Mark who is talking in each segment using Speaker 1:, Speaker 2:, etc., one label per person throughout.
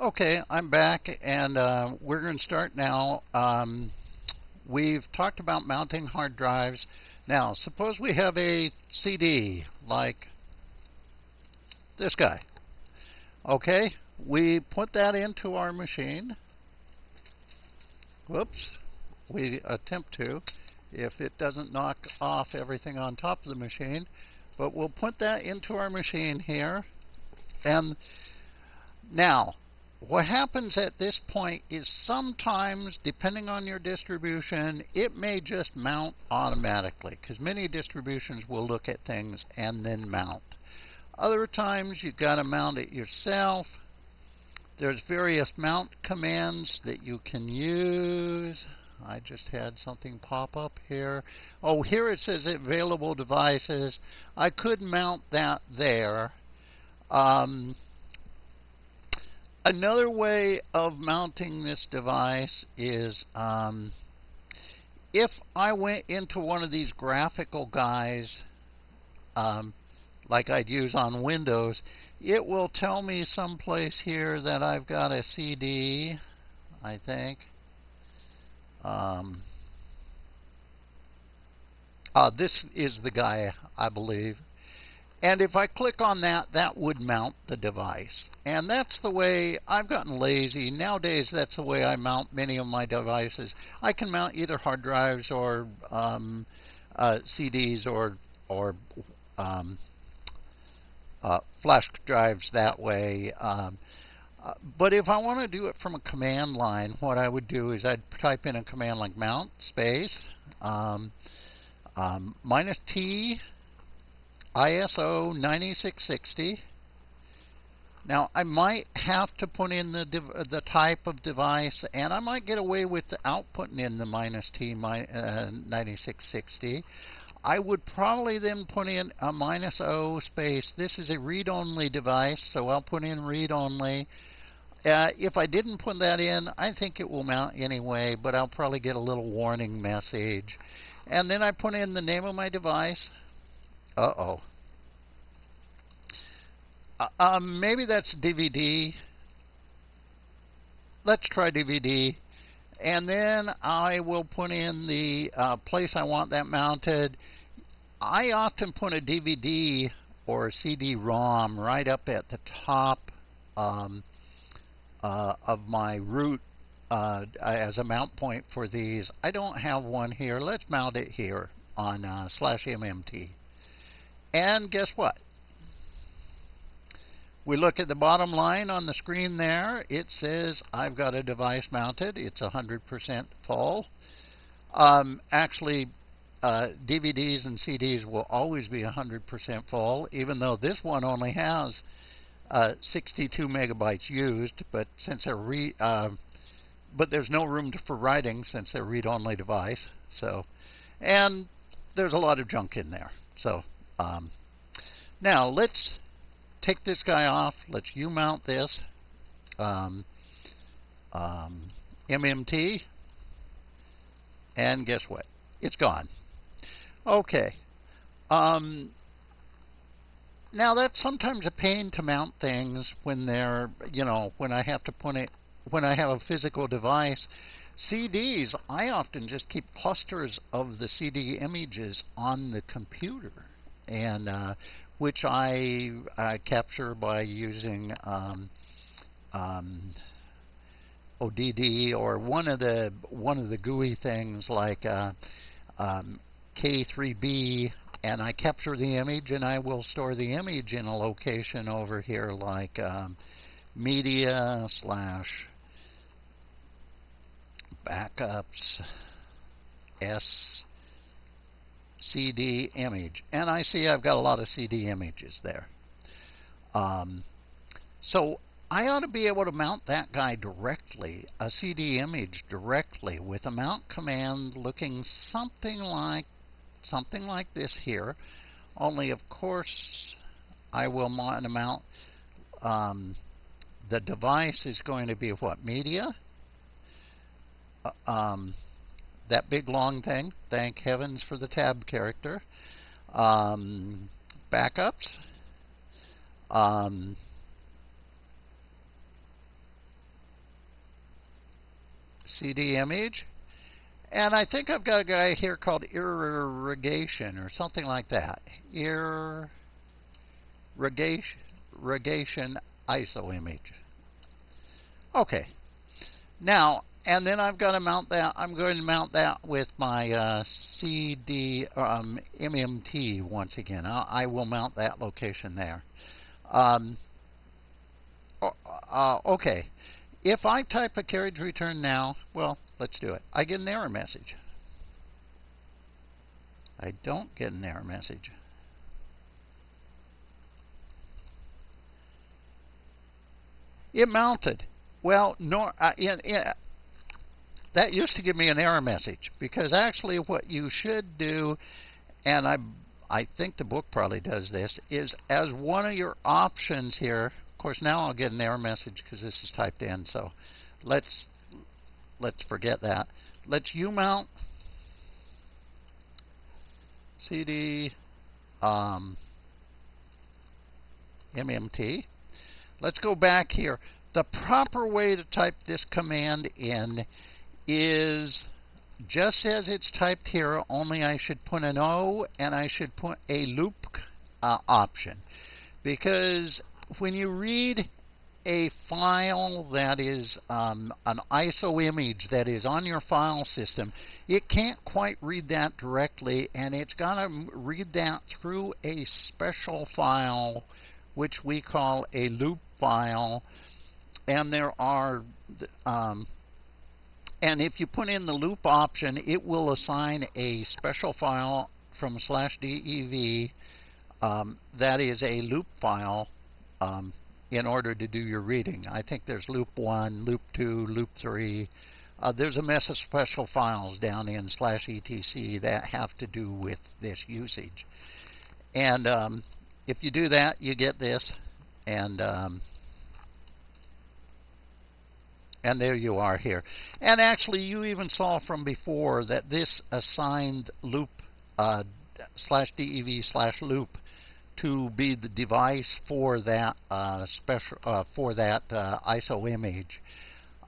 Speaker 1: Okay, I'm back, and uh, we're going to start now. Um, we've talked about mounting hard drives. Now, suppose we have a CD like this guy. Okay, we put that into our machine. Whoops, we attempt to if it doesn't knock off everything on top of the machine. But we'll put that into our machine here. And now, what happens at this point is sometimes, depending on your distribution, it may just mount automatically because many distributions will look at things and then mount. Other times you've got to mount it yourself. There's various mount commands that you can use. I just had something pop up here. Oh, here it says available devices. I could mount that there. Um, Another way of mounting this device is um, if I went into one of these graphical guys, um, like I'd use on Windows, it will tell me someplace here that I've got a CD, I think. Um, uh, this is the guy, I believe. And if I click on that, that would mount the device. And that's the way I've gotten lazy. Nowadays, that's the way I mount many of my devices. I can mount either hard drives or um, uh, CDs or, or um, uh, flash drives that way. Um, uh, but if I want to do it from a command line, what I would do is I'd type in a command like mount space um, um, minus T ISO 9660. Now, I might have to put in the the type of device, and I might get away without putting in the minus T uh, 9660. I would probably then put in a minus O space. This is a read-only device, so I'll put in read-only. Uh, if I didn't put that in, I think it will mount anyway, but I'll probably get a little warning message. And then I put in the name of my device. Uh-oh. Uh, um, maybe that's DVD. Let's try DVD. And then I will put in the uh, place I want that mounted. I often put a DVD or a CD-ROM right up at the top um, uh, of my root uh, as a mount point for these. I don't have one here. Let's mount it here on uh, slash MMT. And guess what? We look at the bottom line on the screen there. It says I've got a device mounted. It's 100% full. Um, actually, uh, DVDs and CDs will always be 100% full, even though this one only has uh, 62 megabytes used. But since they're re, uh, but there's no room for writing since they're read-only device. So, and there's a lot of junk in there. So um, now let's take this guy off. Let's U mount this. Um, um, MMT. And guess what? It's gone. Okay. Um, now that's sometimes a pain to mount things when they're, you know, when I have to put it, when I have a physical device. CDs, I often just keep clusters of the CD images on the computer and uh, which I uh, capture by using um, um, ODD or one of the one of the GUI things like uh, um, K3B, and I capture the image, and I will store the image in a location over here like um, media slash backups S CD image. And I see I've got a lot of CD images there. Um, so I ought to be able to mount that guy directly, a CD image directly with a mount command looking something like something like this here. Only of course I will mount um, the device is going to be what media. Uh, um, that big long thing. Thank heavens for the tab character. Um, backups. Um, CD image. And I think I've got a guy here called irrigation or something like that. Irrigation ISO image. Okay. Now, and then I've got to mount that. I'm going to mount that with my uh, CD um, MMT once again. I, I, will mount that location there. Um, uh, okay. If I type a carriage return now, well, let's do it. I get an error message. I don't get an error message. It mounted. Well, no, uh, in, in, that used to give me an error message because actually what you should do, and I I think the book probably does this, is as one of your options here. Of course, now I'll get an error message because this is typed in. So let's let's forget that. Let's U mount CD um, MMT. Let's go back here. The proper way to type this command in is just as it's typed here, only I should put an O and I should put a loop uh, option. Because when you read a file that is um, an ISO image that is on your file system, it can't quite read that directly, and it's got to read that through a special file, which we call a loop file. And there are um, and if you put in the loop option, it will assign a special file from slash dev um, that is a loop file um, in order to do your reading. I think there's loop 1, loop 2, loop 3. Uh, there's a mess of special files down in slash etc that have to do with this usage. And um, if you do that, you get this. And um, and there you are here. And actually, you even saw from before that this assigned loop uh, slash dev slash loop to be the device for that uh, special uh, for that uh, ISO image.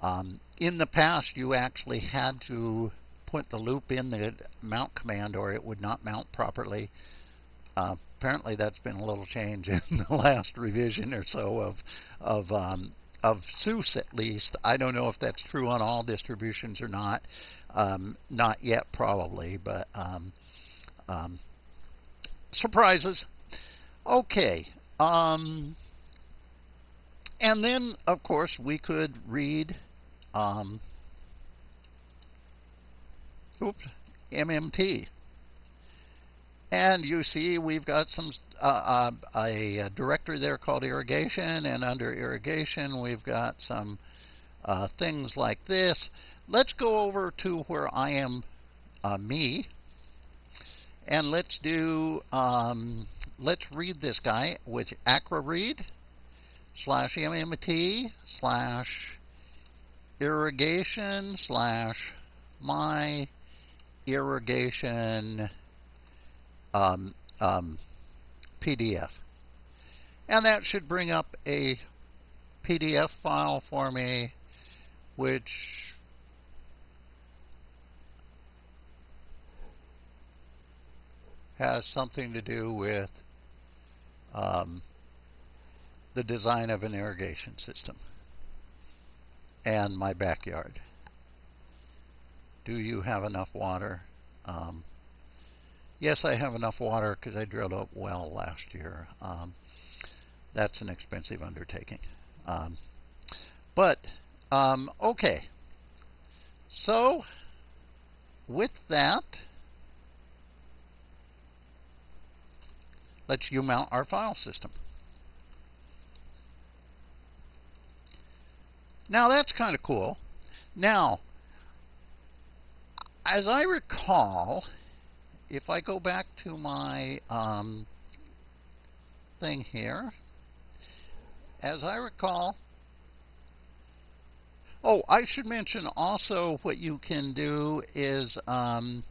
Speaker 1: Um, in the past, you actually had to put the loop in the mount command, or it would not mount properly. Uh, apparently, that's been a little change in the last revision or so of of um, of SUSE at least. I don't know if that's true on all distributions or not. Um, not yet, probably, but um, um, surprises. Okay. Um, and then, of course, we could read um, oops, MMT. And you see we've got some uh, uh, a, directory there called irrigation, and under irrigation we've got some uh, things like this. Let's go over to where I am uh, me, and let's do um, let's read this guy with acroread slash mmt slash irrigation slash my irrigation um, um, PDF. And that should bring up a PDF file for me, which has something to do with um, the design of an irrigation system and my backyard. Do you have enough water? Um, Yes, I have enough water because I drilled a well last year. Um, that's an expensive undertaking. Um, but, um, okay. So, with that, let's U-mount our file system. Now, that's kind of cool. Now, as I recall, if I go back to my um, thing here, as I recall, oh, I should mention also what you can do is um,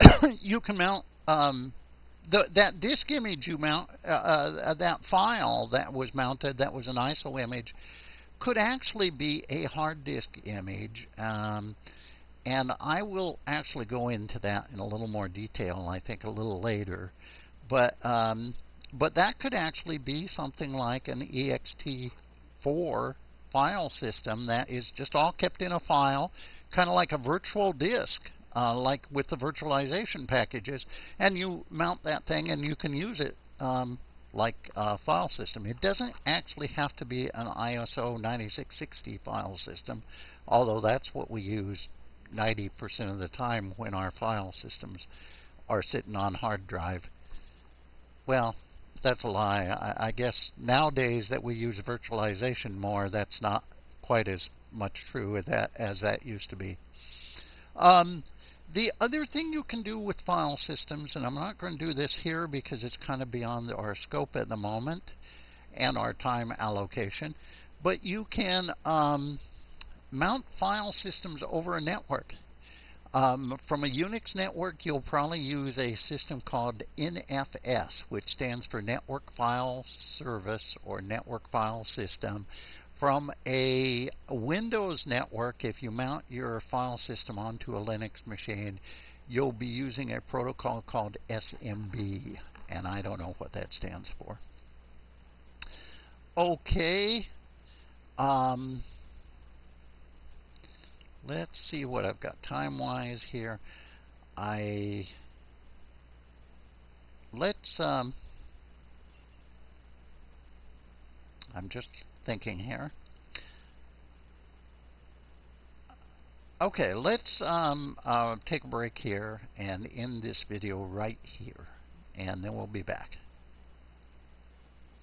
Speaker 1: you can mount um, the, that disk image you mount, uh, uh, that file that was mounted, that was an ISO image, could actually be a hard disk image. Um, and I will actually go into that in a little more detail, I think, a little later. But um, but that could actually be something like an ext4 file system that is just all kept in a file, kind of like a virtual disk, uh, like with the virtualization packages. And you mount that thing and you can use it um, like a file system. It doesn't actually have to be an ISO 9660 file system, although that's what we use 90% of the time when our file systems are sitting on hard drive. Well, that's a lie. I, I guess nowadays that we use virtualization more, that's not quite as much true as that, as that used to be. Um, the other thing you can do with file systems, and I'm not going to do this here because it's kind of beyond our scope at the moment and our time allocation, but you can um, mount file systems over a network. Um, from a Unix network, you'll probably use a system called NFS, which stands for Network File Service or Network File System. From a Windows network, if you mount your file system onto a Linux machine, you'll be using a protocol called SMB, and I don't know what that stands for. Okay. Um, let's see what I've got time-wise here. I let's um, I'm just thinking here. Okay, let's um, uh, take a break here and end this video right here, and then we'll be back.